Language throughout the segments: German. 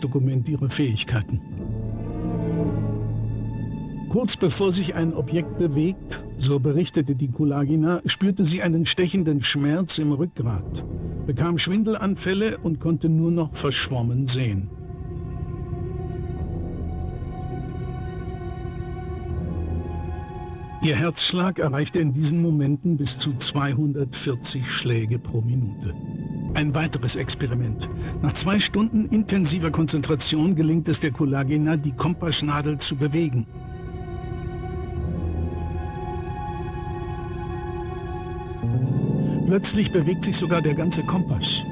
Dokument ihrer Fähigkeiten. Kurz bevor sich ein Objekt bewegt, so berichtete die Kulagina, spürte sie einen stechenden Schmerz im Rückgrat, bekam Schwindelanfälle und konnte nur noch verschwommen sehen. Ihr Herzschlag erreichte in diesen Momenten bis zu 240 Schläge pro Minute. Ein weiteres Experiment. Nach zwei Stunden intensiver Konzentration gelingt es der Kulagina, die Kompassnadel zu bewegen. Plötzlich bewegt sich sogar der ganze Kompass.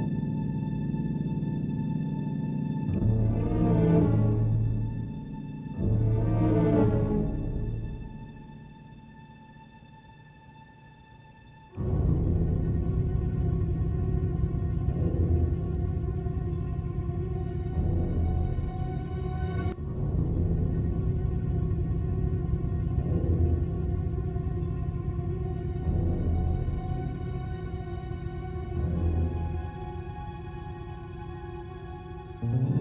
Mm-hmm.